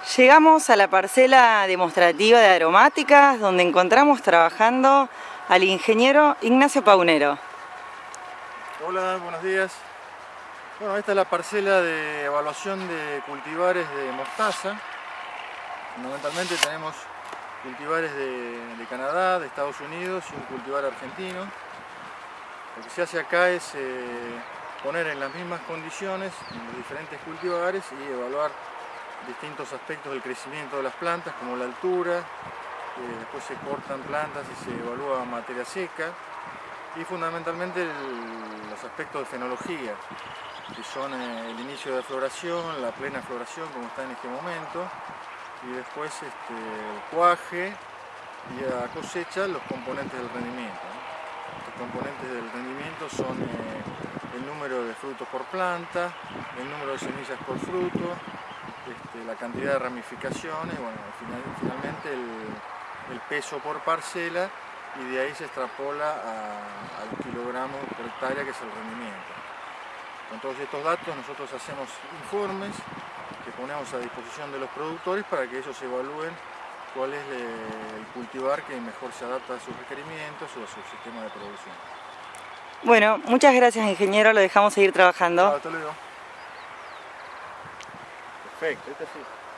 Llegamos a la parcela demostrativa de aromáticas donde encontramos trabajando al ingeniero Ignacio Paunero. Hola, buenos días. Bueno, esta es la parcela de evaluación de cultivares de mostaza. Fundamentalmente tenemos cultivares de, Canadá, de Estados Unidos y un cultivar argentino. Lo que se hace acá es eh, poner en las mismas condiciones los diferentes cultivares y evaluar distintos aspectos del crecimiento de las plantas, como la altura, eh, después se cortan plantas y se evalúa materia seca, y fundamentalmente los aspectos de fenología, que son eh, el inicio de floración, la plena floración como está en este momento, y después este, el cuaje y a cosecha los componentes del rendimiento. Los componentes del rendimiento son eh, el número de frutos por planta, el número de semillas por fruto, este, la cantidad de ramificaciones, bueno, finalmente el, peso por parcela y de ahí se extrapola al kilogramo por hectárea que es el rendimiento. Con todos estos datos nosotros hacemos informes que ponemos a disposición de los productores para que ellos evalúen cuál es el cultivar que mejor se adapta a sus requerimientos o a su sistema de producción. Bueno, muchas gracias ingeniero, lo dejamos seguir trabajando. Hasta luego. Perfeito.